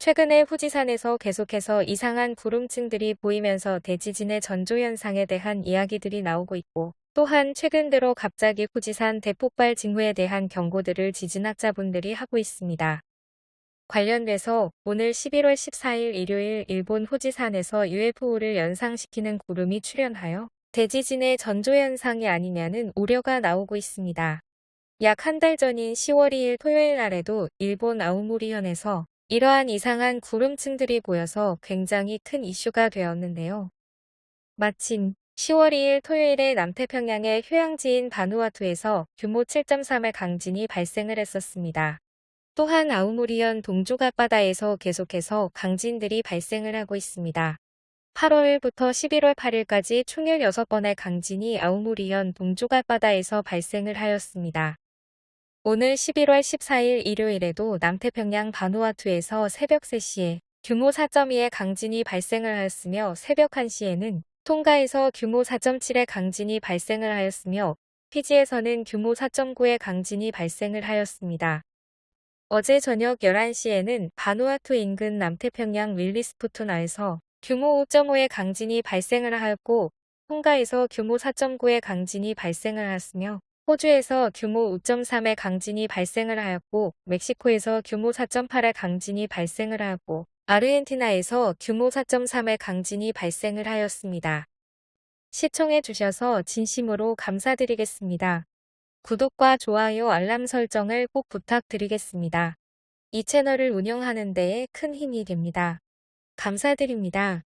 최근에 후지산에서 계속해서 이상한 구름층들이 보이면서 대지진의 전조현상에 대한 이야기들이 나오고 있고 또한 최근 들어 갑자기 후지산 대폭발 징후에 대한 경고들을 지진학자분들이 하고 있습니다. 관련돼서 오늘 11월 14일 일요일 일본 후지산에서 UFO를 연상시키는 구름이 출현하여 대지진의 전조현상이 아니냐는 우려가 나오고 있습니다. 약 한 달 전인 10월 2일 토요일 날에도 일본 아우모리현에서 이러한 이상한 구름층들이 보여서 굉장히 큰 이슈가 되었는데요. 마침 10월 2일 토요일에 남태평양의 휴양지인 바누아투에서 규모 7.3의 강진이 발생을 했었습니다. 또한 아우모리현 동쪽 앞바다에서 계속해서 강진들이 발생을 하고 있습니다. 8월부터 11월 8일까지 총일 6번의 강진이 아우모리현 동쪽 앞바다에서 발생을 하였습니다. 오늘 11월 14일 일요일에도 남태평양 바누아투에서 새벽 3시에 규모 4.2의 강진이 발생을 하였으며 새벽 1시에는 통가에서 규모 4.7의 강진이 발생을 하였으며 피지에서는 규모 4.9의 강진이 발생을 하였습니다. 어제 저녁 11시에는 바누아투 인근 남태평양 윌리스푸투나에서 규모 5.5의 강진이 발생을 하였고 통가에서 규모 4.9의 강진이 발생을 하였으며 호주에서 규모 5.3의 강진이 발생을 하였고 멕시코에서 규모 4.8의 강진이 발생을 하였고 아르헨티나에서 규모 4.3의 강진이 발생을 하였습니다. 시청해 주셔서 진심으로 감사드리겠습니다. 구독과 좋아요 알람 설정을 꼭 부탁드리겠습니다. 이 채널을 운영하는 데에 큰 힘이 됩니다. 감사드립니다.